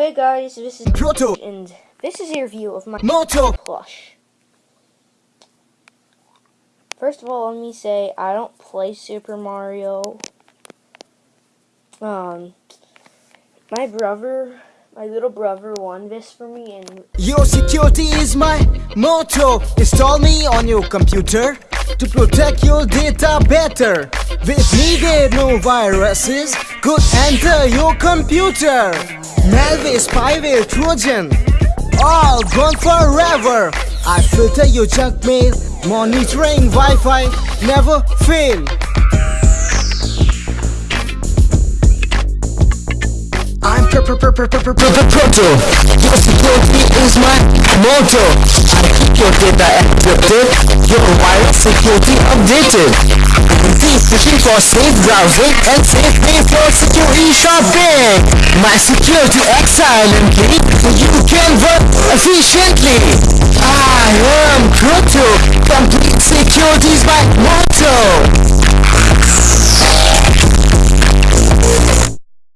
Hey guys, this is Proto and this is a review of my Moto plush. First of all, let me say I don't play Super Mario. Um, my brother, my little brother, won this for me, and Your security is my motto. Install me on your computer To protect your data better. With needed no viruses Could enter your computer Malware, spyware, trojan All gone forever I filter your junk mail Monitoring Wi-Fi Never fail I'm pr pr pr pr pr pr pr proto. Your security is my motto. I keep your data encrypted, your wireless security updated. Keep pushing for safe browsing and safe pay for secure My security acts silently, so you can work efficiently. I am Proto. Complete security is my motto.